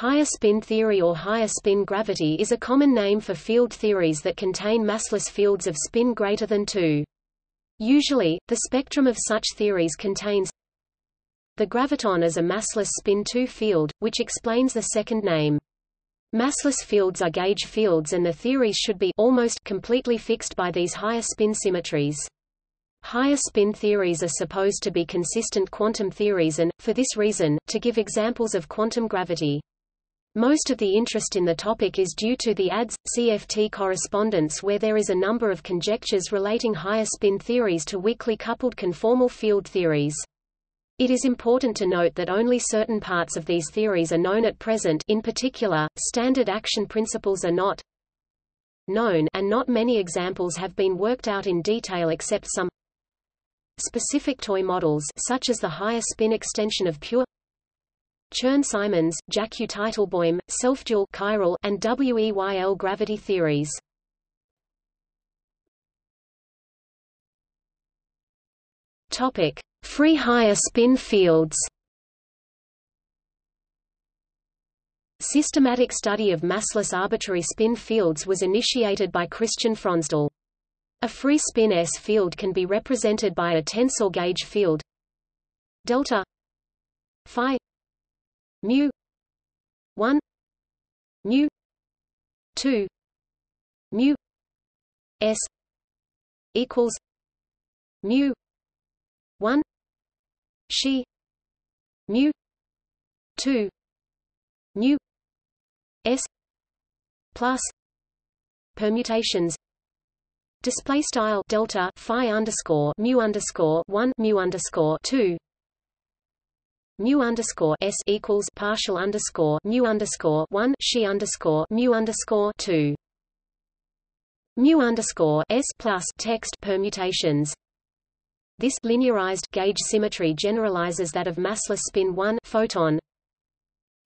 Higher spin theory or higher spin gravity is a common name for field theories that contain massless fields of spin greater than 2. Usually, the spectrum of such theories contains the graviton as a massless spin 2 field, which explains the second name. Massless fields are gauge fields and the theories should be almost completely fixed by these higher spin symmetries. Higher spin theories are supposed to be consistent quantum theories and, for this reason, to give examples of quantum gravity. Most of the interest in the topic is due to the ADS-CFT correspondence where there is a number of conjectures relating higher spin theories to weakly coupled conformal field theories. It is important to note that only certain parts of these theories are known at present in particular, standard action principles are not known and not many examples have been worked out in detail except some specific toy models such as the higher spin extension of pure Chern-Simons, Jackiw-Teitelboim, self-dual chiral, and WEYL gravity theories. Topic: Free higher spin fields. Systematic study of massless arbitrary spin fields was initiated by Christian Fronsdal. A free spin S field can be represented by a tensor gauge field delta phi mu. 1 mu. 2 mu. S. Equals. Mu. 1 she. Mu. 2 mu. S. Plus. Permutations. Display style delta phi underscore mu underscore 1 mu underscore 2 mu underscore s equals partial underscore mu underscore one she underscore mu underscore two mu underscore s plus text permutations. This linearized gauge symmetry generalizes that of massless spin 1 photon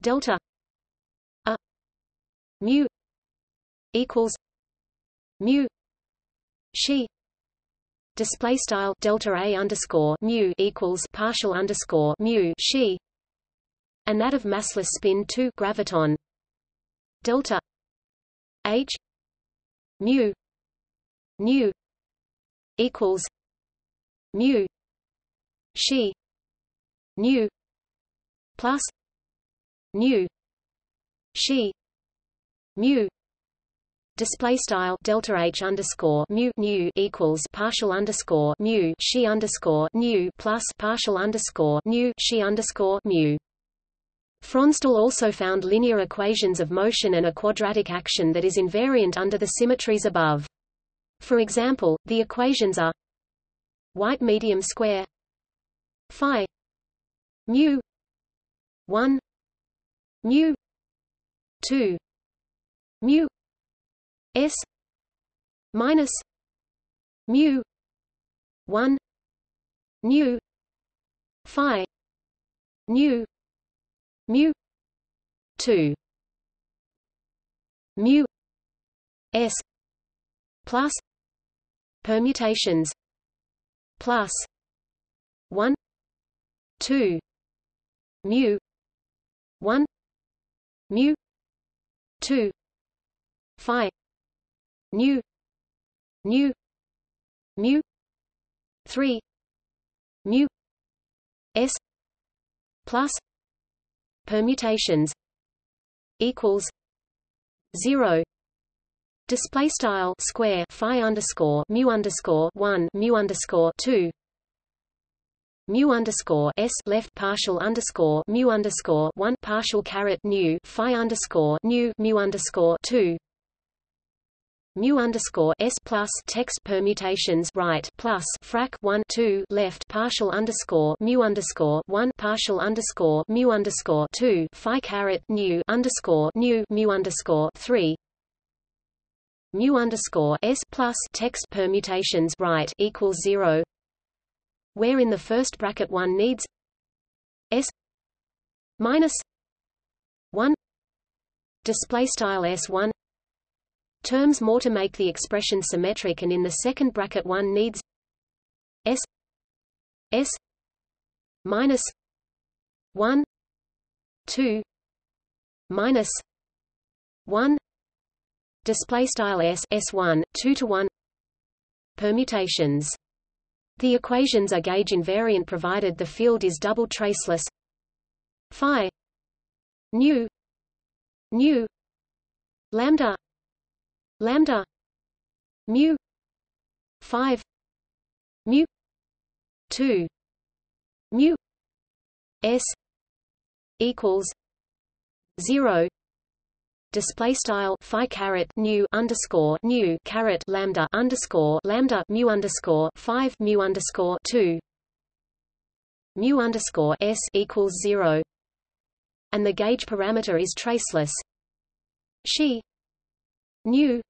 delta a mu equals mu she display style delta a underscore mu equals partial underscore mu she and that of massless spin 2 graviton. Delta h mu nu equals mu she nu plus nu she mu display style delta h underscore mu nu equals partial underscore mu she underscore nu plus partial underscore nu she underscore mu. Fronsdal also found linear equations of motion and a quadratic action that is invariant under the symmetries above. For example, the equations are white medium square phi mu 1 mu 2 mu S minus mu one nu phi nu mu two mu S plus permutations plus one two mu one mu two phi nu nu mu. 3 mu. S. Plus. Permutations. Equals. 0 display style square phi underscore mu underscore 1 mu underscore 2 mu underscore s left partial underscore mu underscore 1 partial caret nu phi underscore nu mu underscore 2 mu underscore s plus text permutations right plus frac 1 2 left partial underscore mu underscore 1 partial underscore mu underscore 2 phi caret nu underscore nu mu underscore 3 mu underscore s plus text permutations right equals 0 where in the first bracket one needs s minus 1 display style s1 terms more to make the expression symmetric and in the second bracket one needs s s minus 1 2 minus 1 display style s s1 2 to 1 permutations. The equations are gauge invariant provided the field is double traceless. Phi nu nu lambda lambda mu 5 mu 2 mu s equals 0 display style phi caret nu underscore nu caret lambda underscore lambda mu underscore five mu underscore two mu underscore s equals zero, and the gauge parameter is traceless. She nu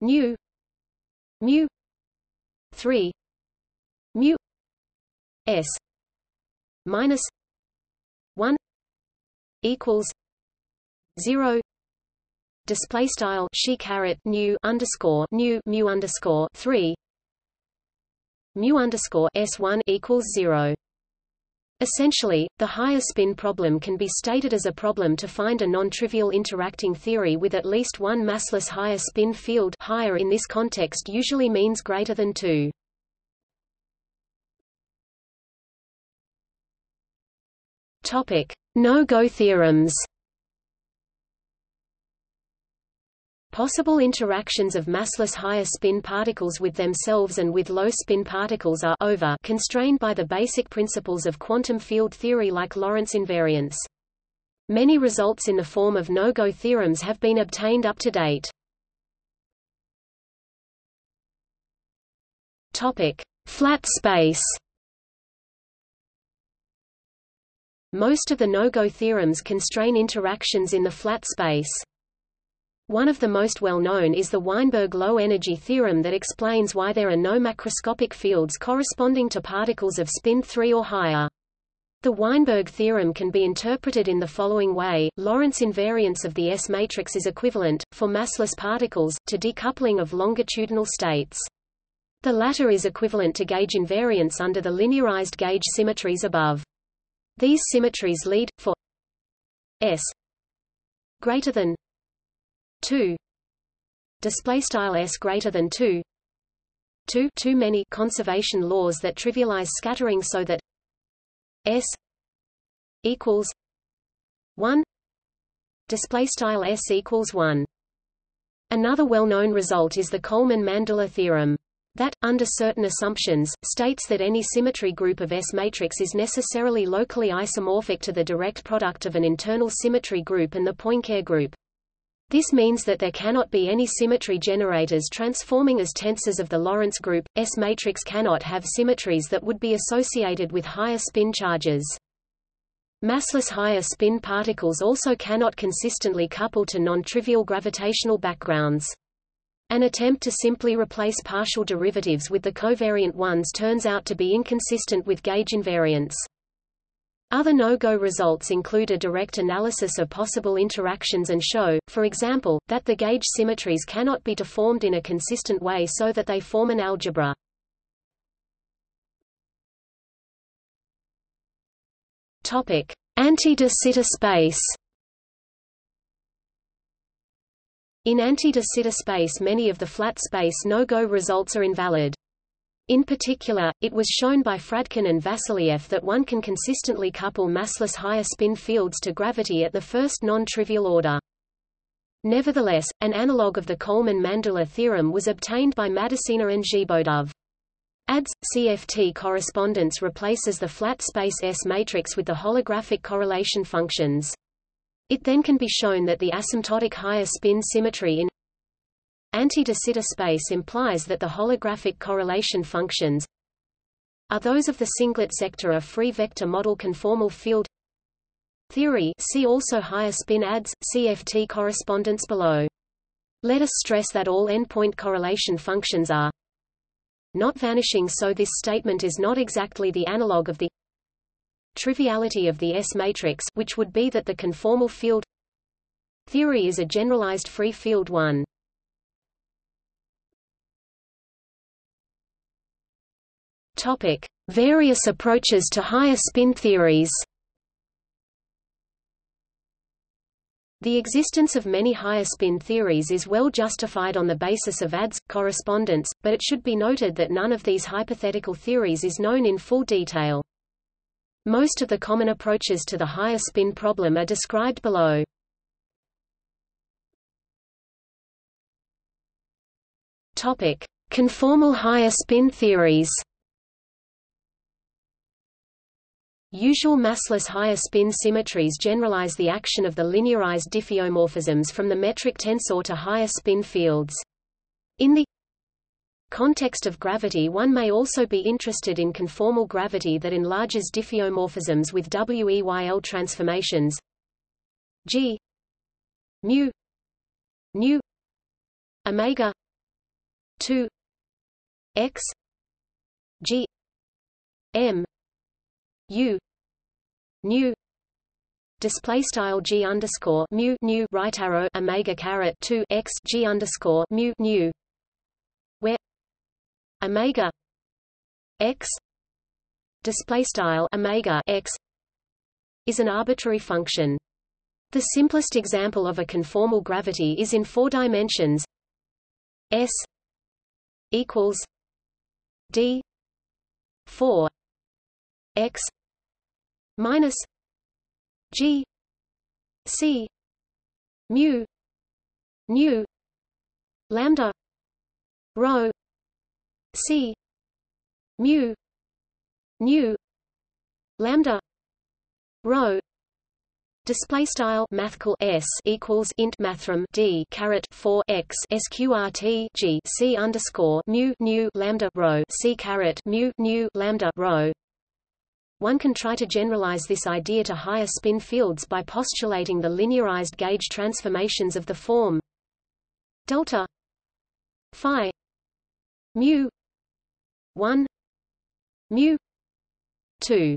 nu mu. Three. Mu. S. Minus one equals zero. Display style she caret nu underscore nu mu underscore three. Mu underscore s one equals zero. Essentially, the higher spin problem can be stated as a problem to find a non-trivial interacting theory with at least one massless higher spin field higher in this context usually means greater than 2. Topic: No-go theorems. Possible interactions of massless higher spin particles with themselves and with low spin particles are over constrained by the basic principles of quantum field theory like Lorentz invariance. Many results in the form of no-go theorems have been obtained up to date. Topic: Flat space. Most of the no-go theorems constrain interactions in the flat space. One of the most well-known is the Weinberg low-energy theorem that explains why there are no macroscopic fields corresponding to particles of spin 3 or higher. The Weinberg theorem can be interpreted in the following way, Lorentz invariance of the S matrix is equivalent, for massless particles, to decoupling of longitudinal states. The latter is equivalent to gauge invariance under the linearized gauge symmetries above. These symmetries lead, for S greater than 2 display style s greater than 2 2 too many conservation laws that trivialize scattering so that s equals 1 display style s equals 1 another well-known result is the Coleman-Mandula theorem. That, under certain assumptions, states that any symmetry group of S matrix is necessarily locally isomorphic to the direct product of an internal symmetry group and the Poincare group. This means that there cannot be any symmetry generators transforming as tensors of the Lorentz group. S matrix cannot have symmetries that would be associated with higher spin charges. Massless higher spin particles also cannot consistently couple to non-trivial gravitational backgrounds. An attempt to simply replace partial derivatives with the covariant ones turns out to be inconsistent with gauge invariance. Other no-go results include a direct analysis of possible interactions and show, for example, that the gauge symmetries cannot be deformed in a consistent way so that they form an algebra. Anti-de Sitter space In anti-de Sitter space many of the flat space no-go results are invalid. In particular, it was shown by Fradkin and Vassiliev that one can consistently couple massless higher spin fields to gravity at the first non-trivial order. Nevertheless, an analog of the Coleman-Mandula theorem was obtained by Maldacena and Zhiboedov. ADS CFT correspondence replaces the flat space S matrix with the holographic correlation functions. It then can be shown that the asymptotic higher spin symmetry in Anti-de Sitter space implies that the holographic correlation functions are those of the singlet sector of free vector model conformal field theory see also higher spin ads, CFT correspondence below. Let us stress that all endpoint correlation functions are not vanishing so this statement is not exactly the analog of the triviality of the S matrix which would be that the conformal field theory is a generalized free field one. Topic: Various approaches to higher spin theories. The existence of many higher spin theories is well justified on the basis of ADS correspondence, but it should be noted that none of these hypothetical theories is known in full detail. Most of the common approaches to the higher spin problem are described below. Topic: Conformal higher spin theories. Usual massless higher spin symmetries generalize the action of the linearized diffeomorphisms from the metric tensor to higher spin fields. In the context of gravity one may also be interested in conformal gravity that enlarges diffeomorphisms with WEYL transformations g mu nu omega 2 x g m u nu display style g underscore mu nu right arrow omega caret 2 x g underscore mu nu where omega x display style omega x is an arbitrary function. The simplest example of a conformal gravity is in four dimensions. S equals d 4 x minus G C mu nu lambda rho C mu nu lambda rho Display style mathcal s equals int mathrm d caret 4 x sqrt g c underscore mu nu lambda rho c caret mu nu lambda rho one can try to generalize this idea to higher spin fields by postulating the linearized gauge transformations of the form delta phi mu 1 mu 2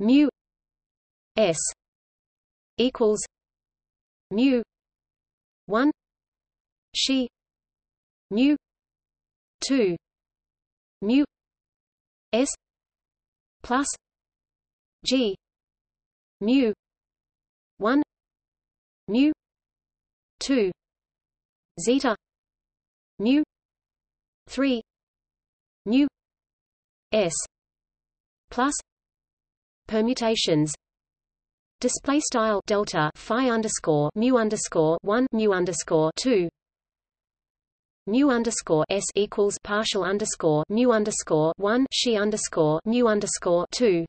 mu s equals mu 1 she mu 2 mu s plus G mu one mu two zeta mu three mu S plus permutations. Display style delta phi underscore mu underscore one mu underscore two mu underscore s equals partial underscore mu underscore one she underscore mu underscore two.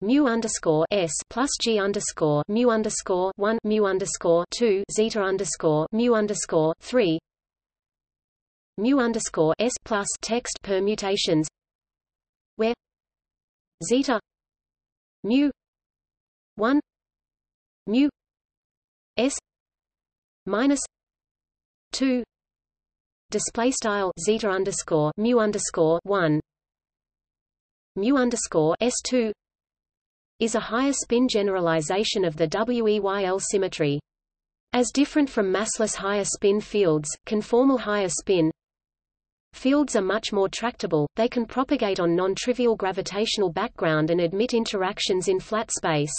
Mu underscore s plus g underscore mu underscore one mu underscore two zeta underscore mu underscore three. Mu underscore s plus text permutations where zeta mu one mu s minus two display style zeta underscore mu underscore one mu underscore s two is a higher spin generalization of the WEYL symmetry. As different from massless higher spin fields, conformal higher spin fields are much more tractable, they can propagate on non-trivial gravitational background and admit interactions in flat space.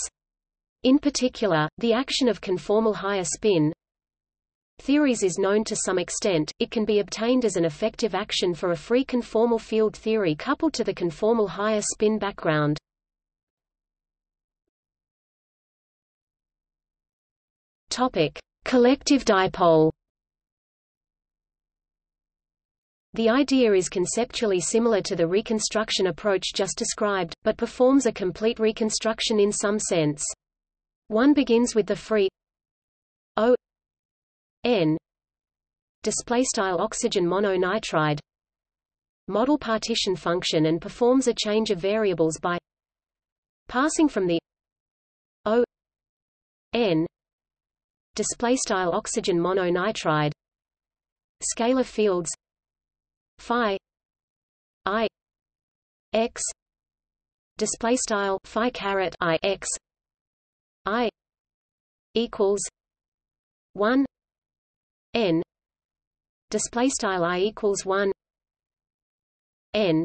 In particular, the action of conformal higher spin theories is known to some extent, it can be obtained as an effective action for a free conformal field theory coupled to the conformal higher spin background. Topic: Collective dipole. The idea is conceptually similar to the reconstruction approach just described, but performs a complete reconstruction in some sense. One begins with the free O N. Display style oxygen mononitride. Model partition function and performs a change of variables by passing from the O N display style oxygen mononitride scalar fields phi i x display style phi caret i x i equals 1 n. Display style i equals 1 n.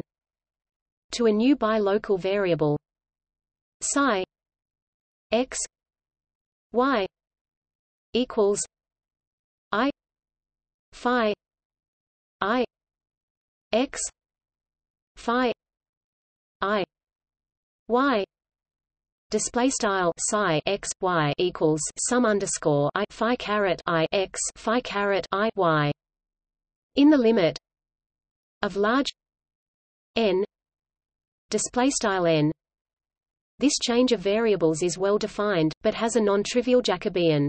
To a new local variable. Psi. X. Y. Equals i. Phi. I. X. Phi. I. Y display style psi x y equals sum underscore i phi caret i x phi caret i y. In the limit of large n display style n. This change of variables is well defined but has a non-trivial jacobian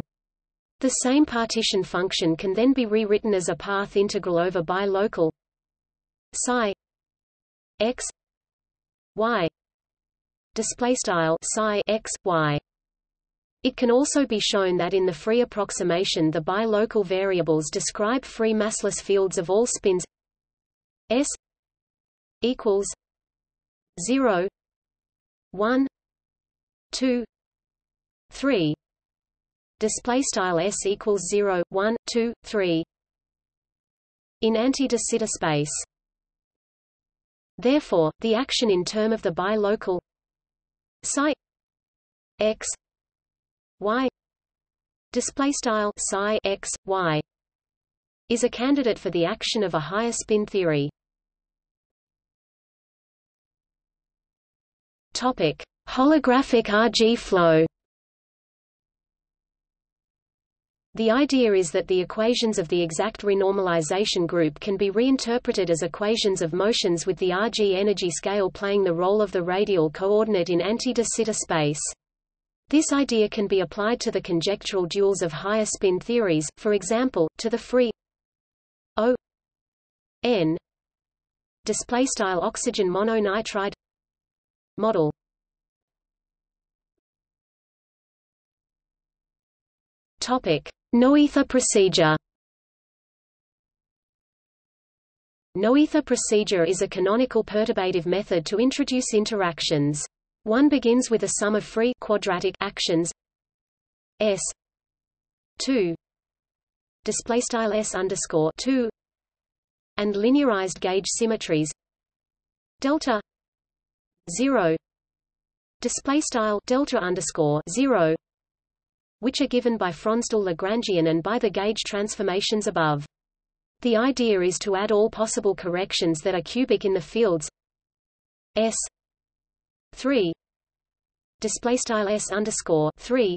the same partition function can then be rewritten as a path integral over bilocal psi x y display style psi x y. It can also be shown that in the free approximation the bilocal variables describe free massless fields of all spins. S equals 0 1 2 3 display style s equals 0 1 2 3 in anti-de Sitter space. Therefore the action in term of the bilocal psi x y display style psi x y is a candidate for the action of a higher spin theory. Topic holographic RG flow The idea is that the equations of the exact renormalization group can be reinterpreted as equations of motions with the Rg energy scale playing the role of the radial coordinate in anti-de Sitter space. This idea can be applied to the conjectural duals of higher spin theories, for example, to the free O n display style oxygen mononitride model. Topic: Noether procedure. Noether procedure is a canonical perturbative method to introduce interactions. One begins with a sum of free quadratic actions. S. two. Display style S underscore two. And linearized gauge symmetries. Delta zero. Display style delta underscore zero which are given by Fronsdal-Lagrangian and by the gauge transformations above. The idea is to add all possible corrections that are cubic in the fields. S. 3 display style S underscore 3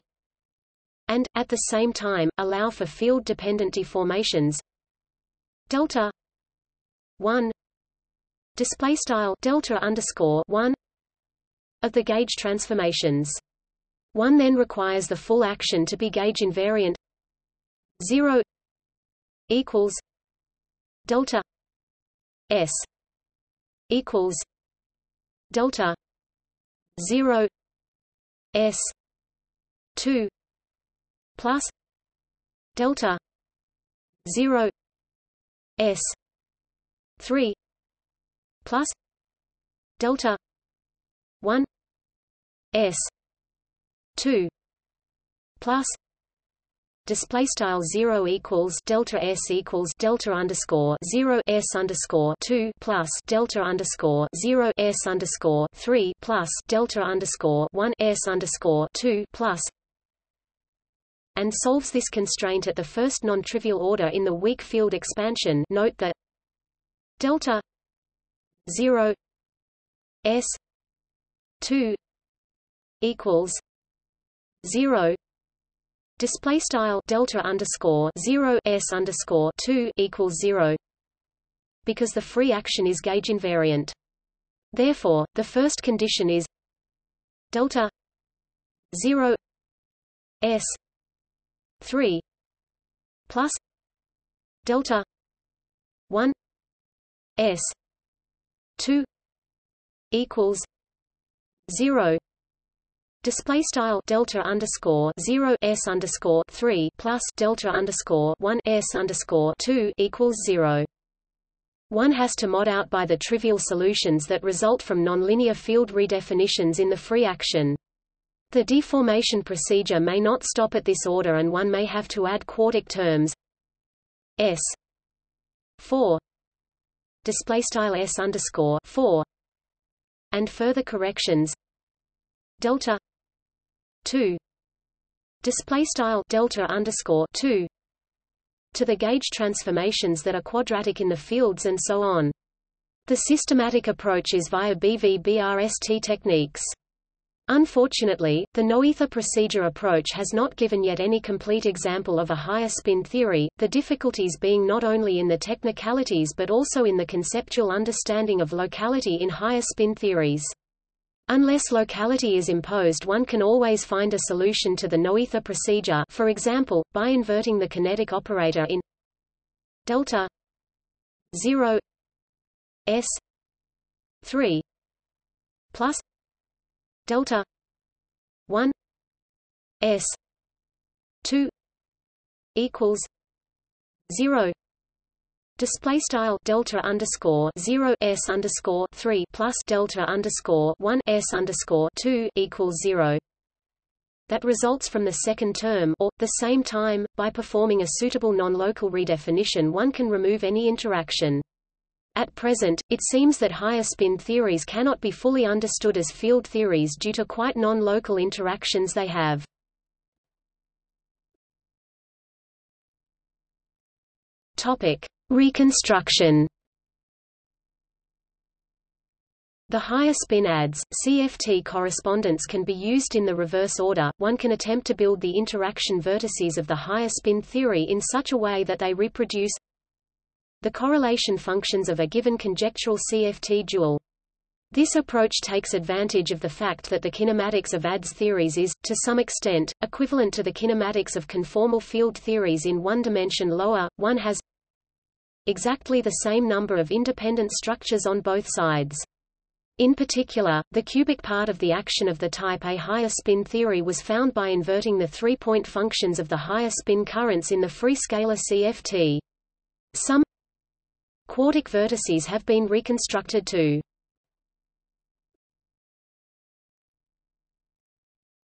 and at the same time allow for field dependent deformations. Delta 1 display style delta underscore 1 of the gauge transformations one then requires the full action to be gauge invariant. 0 equals delta s equals delta 0 s 2 plus delta 0 s 3 plus delta 1 s 2 plus display style 0 equals delta s equals delta underscore 0 s underscore 2 plus delta underscore 0 s underscore 3 plus delta underscore 1 s underscore 2 plus and solves this constraint at the first non-trivial order in the weak field expansion. Note that delta 0 s 2 equals zero. Display style delta underscore zero s underscore two equals zero. Because the free action is gauge invariant. Therefore, the first condition is delta zero s three plus delta one s two equals zero Display style delta underscore zero s underscore three plus delta underscore one s underscore two equals zero. One has to mod out by the trivial solutions that result from nonlinear field redefinitions in the free action. The deformation procedure may not stop at this order and one may have to add quartic terms. S. 4 display style s underscore 4 and further corrections. Delta 2 display style delta underscore 2 to the gauge transformations that are quadratic in the fields and so on. The systematic approach is via BVBRST techniques. Unfortunately, the Noether procedure approach has not given yet any complete example of a higher spin theory, the difficulties being not only in the technicalities but also in the conceptual understanding of locality in higher spin theories. Unless locality is imposed one can always find a solution to the Noether procedure for example, by inverting the kinetic operator in delta 0 s 3 plus delta 1 s 2 equals 0 Display style delta underscore zero s underscore three plus delta underscore one s underscore two equals zero. That results from the second term or the same time. By performing a suitable non-local redefinition, one can remove any interaction. At present, it seems that higher spin theories cannot be fully understood as field theories due to quite non-local interactions they have. Topic: Reconstruction. The higher spin ADS, CFT correspondence can be used in the reverse order. One can attempt to build the interaction vertices of the higher spin theory in such a way that they reproduce the correlation functions of a given conjectural CFT dual. This approach takes advantage of the fact that the kinematics of ADS theories is, to some extent, equivalent to the kinematics of conformal field theories in one dimension lower. One has exactly the same number of independent structures on both sides. In particular, the cubic part of the action of the type A higher spin theory was found by inverting the three-point functions of the higher spin currents in the free scalar CFT. Some Quartic vertices have been reconstructed too.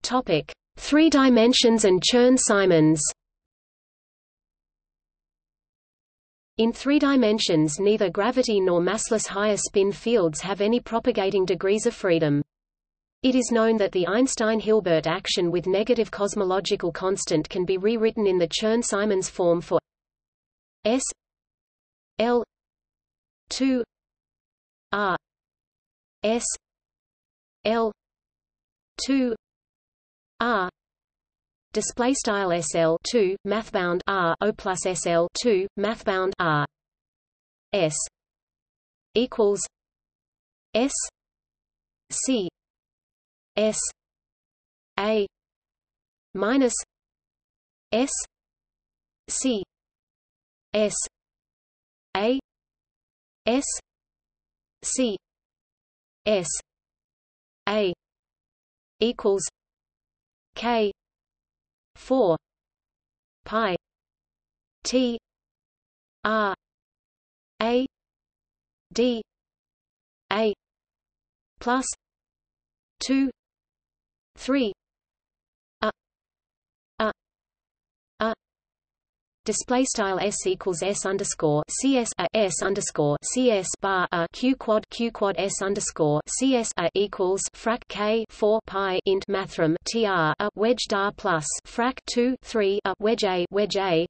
Topic: Three dimensions and Chern-Simons. In three dimensions neither gravity nor massless higher spin fields have any propagating degrees of freedom. It is known that the Einstein-Hilbert action with negative cosmological constant can be rewritten in the Chern-Simons form for S L 2 R S L 2 R display style SL 2 mathbound R O plus SL 2 mathbound R. S equals S C S A minus S C S A S C S A equals K four pi T R A D A plus two three display style s equals s underscore cs a uh, s underscore cs bar a q quad q quad s underscore cs a uh, equals frac k 4 pi int mathrm tr a wedge dar plus frac 2 3 a wedge a wedge a.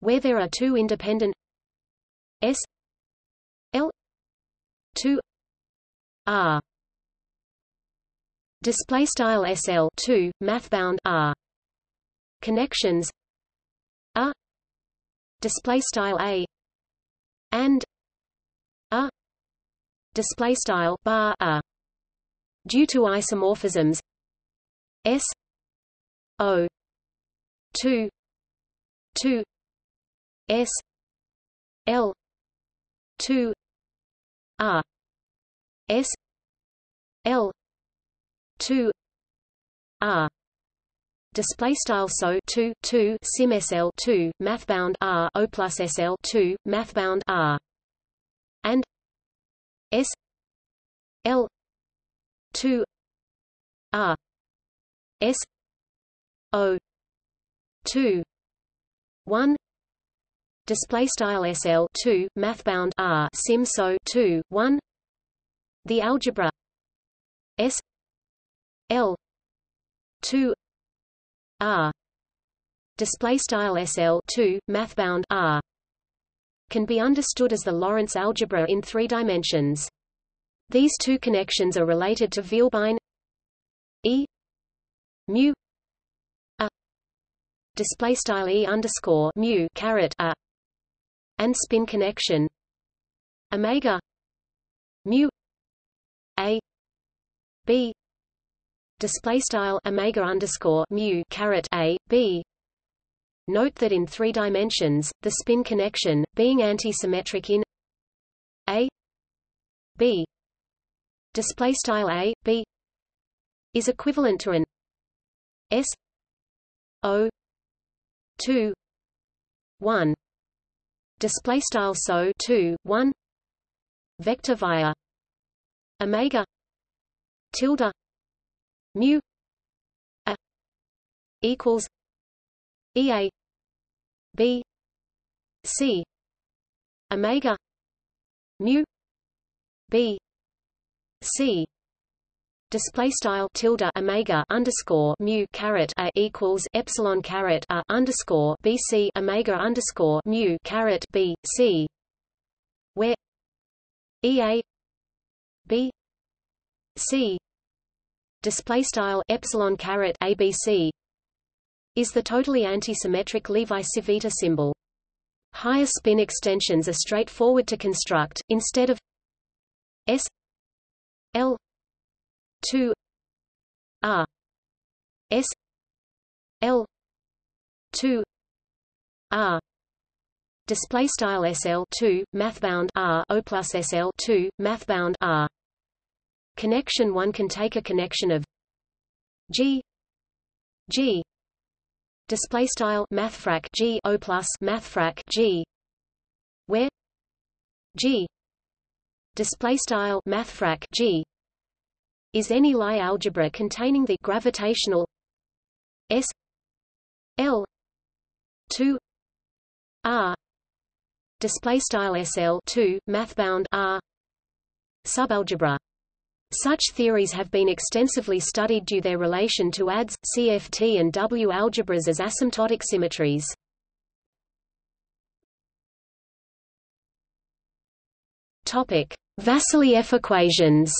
Where there are two independent s l 2 r. Display style sl 2 mathbound r. Connections a display style a and a display style bar a due to isomorphisms s o 2 2 s l 2 r s l 2 r display style so 2 2 sim sl 2 mathbound r o plus sl 2 mathbound r. And s l 2 r. S o 2 1 display style sl 2 mathbound r sim so 2 1 the algebra s l 2 R. Display style SL 2 mathbound R. Can be understood as the Lorentz algebra in three dimensions. These two connections are related to Vielbein E. mu a. Display style E underscore mu caret a. And spin connection omega mu a b display style omega underscore mu caret a b. Note that in three dimensions, the spin connection, being antisymmetric in a b. Display style a b. Is equivalent to an s o 2 1 display style so 2 1 vector via omega tilde mu a equals ea b c omega mu b c. Display style tilde omega underscore mu caret a equals epsilon caret a underscore bc omega underscore mu caret b c. Where ea b c display style epsilon caret abc is the totally antisymmetric Levi-Civita symbol. Higher spin extensions are straightforward to construct, instead of S L 2 R S L 2 R display style SL 2 mathbound R O plus SL 2 mathbound R connection one can take a connection of G G display style mathfrak g o plus mathfrak g where g display style mathfrak g is any Lie algebra containing the gravitational s l 2 r display style sl 2 mathbound r subalgebra such theories have been extensively studied due their relation to ADS, CFT and W algebras as asymptotic symmetries. Topic: Vassiliev equations.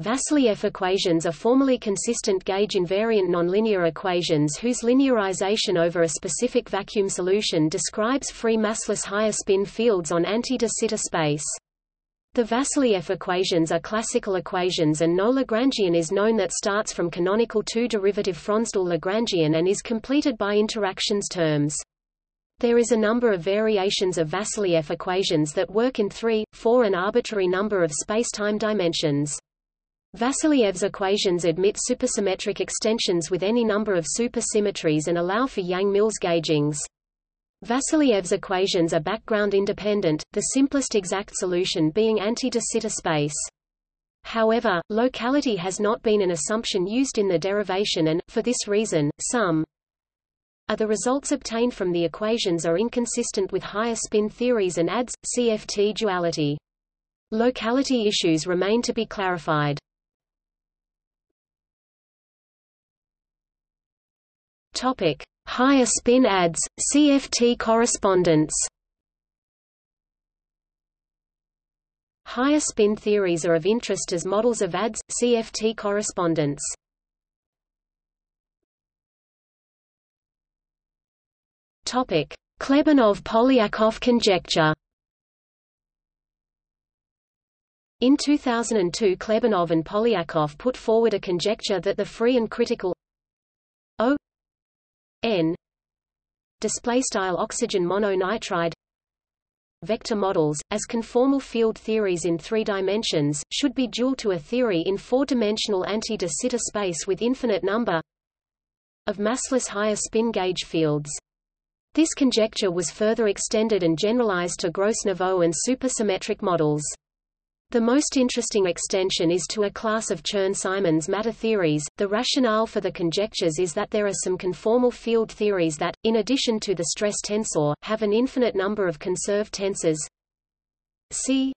Vassiliev equations are formally consistent gauge invariant nonlinear equations whose linearization over a specific vacuum solution describes free massless higher spin fields on anti-de Sitter space. The Vassiliev equations are classical equations and no Lagrangian is known that starts from canonical two-derivative Fronsdal Lagrangian and is completed by interactions terms. There is a number of variations of Vassiliev equations that work in three, four and arbitrary number of spacetime dimensions. Vassiliev's equations admit supersymmetric extensions with any number of supersymmetries and allow for Yang-Mills gaugings. Vassiliev's equations are background independent, the simplest exact solution being anti-de Sitter space. However, locality has not been an assumption used in the derivation and, for this reason, some are the results obtained from the equations are inconsistent with higher spin theories and ADS, CFT duality. Locality issues remain to be clarified. Topic: Higher spin ADS, CFT correspondence. Higher spin theories are of interest as models of ADS, CFT correspondence. Klebanov-Polyakov conjecture. In 2002 Klebanov and Polyakov put forward a conjecture that the free and critical n display style oxygen mononitride vector models, as conformal field theories in three dimensions, should be dual to a theory in four-dimensional anti-de Sitter space with infinite number of massless higher spin gauge fields. This conjecture was further extended and generalized to Gross-Neveu and supersymmetric models. The most interesting extension is to a class of Chern-Simons matter theories. The rationale for the conjectures is that there are some conformal field theories that, in addition to the stress tensor, have an infinite number of conserved tensors. C.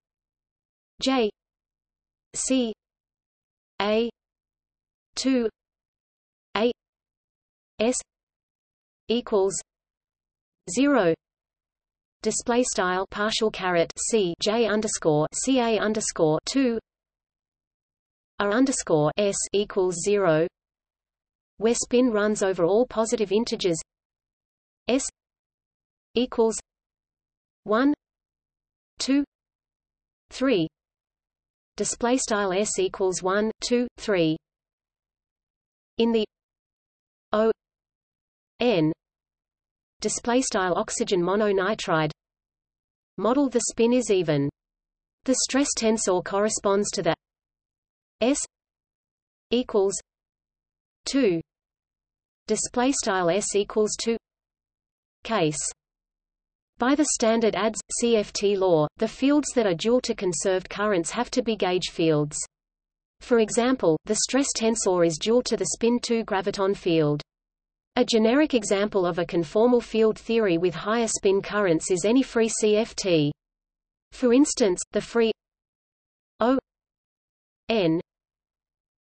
J. C. A. 2 a. S. equals 0 display style partial caret c j underscore c a underscore 2 r underscore s equals 0 where spin runs over all positive integers. S equals 1 2 3 display style s equals 1 2 3 in the o n display style oxygen mononitride. Model the spin is even. The stress tensor corresponds to the s equals 2 display style s equals 2 case. By the standard ADS CFT law, the fields that are dual to conserved currents have to be gauge fields. For example, the stress tensor is dual to the spin 2 graviton field. A generic example of a conformal field theory with higher spin currents is any free CFT. For instance, the free O N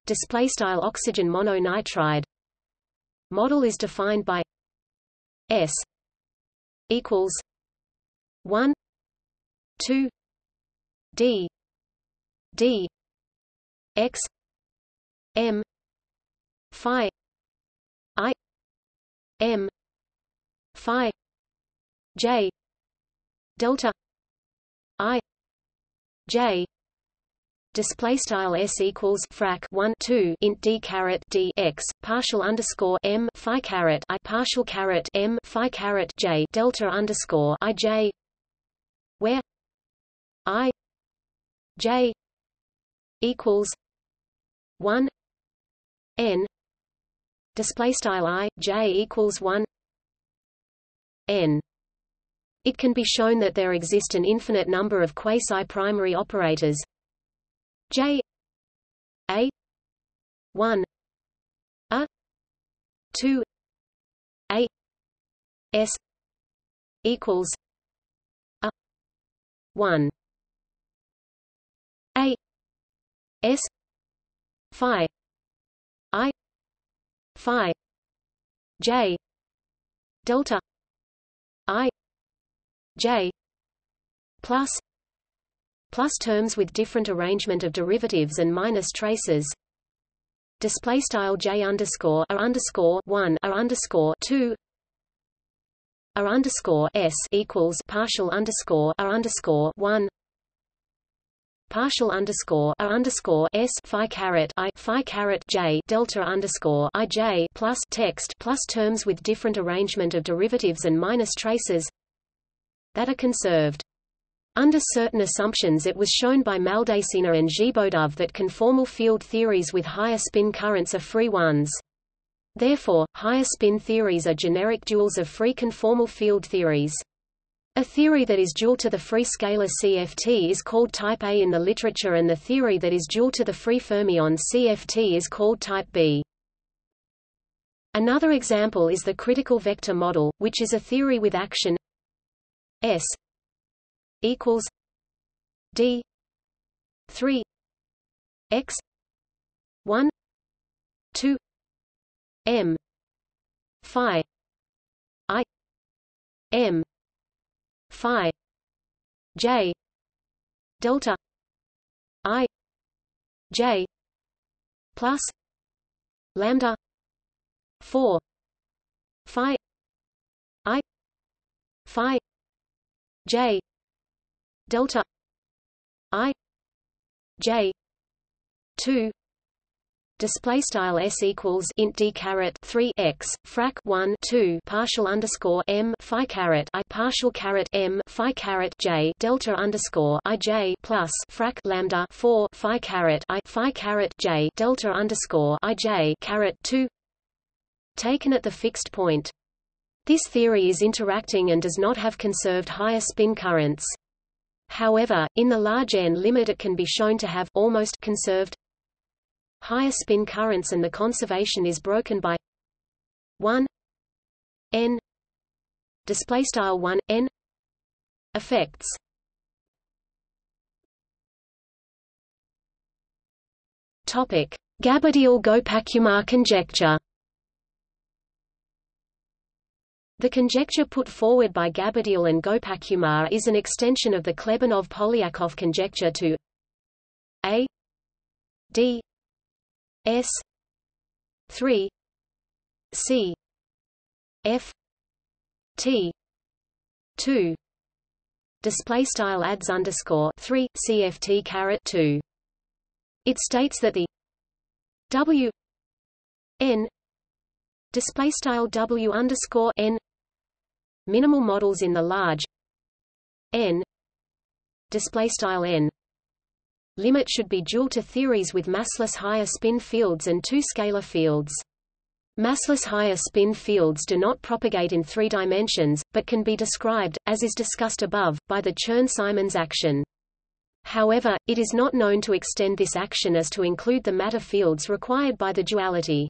display style oxygen mononitride model is defined by S equals 1 2 D D X M Phi M Phi J delta I J. Display style s equals frac 1 2 int d caret d x partial underscore m phi caret i partial caret m phi caret j delta underscore i j where i j equals 1 n display style i j equals 1 n. It can be shown that there exist an infinite number of quasi-primary operators. J a 1 a 2 a s equals a 1 a s phi i phi j delta i j plus plus terms with different arrangement of derivatives and minus traces. Display style j underscore a underscore one a underscore two a underscore s equals partial underscore a underscore one partial underscore a underscore s phi caret i phi caret j delta underscore i j plus text plus terms with different arrangement of derivatives and minus traces that are conserved. Under certain assumptions it was shown by Maldacena and Zhiboedov that conformal field theories with higher spin currents are free ones. Therefore, higher spin theories are generic duals of free conformal field theories. A theory that is dual to the free scalar CFT is called type A in the literature and the theory that is dual to the free fermion CFT is called type B. Another example is the critical vector model, which is a theory with action S equals D 3 X 1 2 M Phi I M phi j delta i j plus lambda 4 phi i phi j delta i j 2 display style s equals int d caret 3 x frac 1 2 partial underscore m phi caret i partial caret m phi caret j delta underscore i j plus frac lambda 4 phi caret i phi caret j delta underscore i j caret 2 taken at the fixed point. This theory is interacting and does not have conserved higher spin currents. However, in the large n limit it can be shown to have almost conserved higher spin currents and the conservation is broken by 1 n display style 1 n effects. Topic Gaberdiel-Gopakumar conjecture. The conjecture put forward by Gabadioul and Gopakumar is an extension of the Klebanov-Polyakov conjecture to A D S 3 C F T 2 display style adds underscore 3 CFT caret 2 it states that the W N display style W underscore N minimal models in the large n display style n limit should be dual to theories with massless higher spin fields and two scalar fields. Massless higher spin fields do not propagate in three dimensions, but can be described, as is discussed above, by the Chern-Simons action. However, it is not known to extend this action as to include the matter fields required by the duality.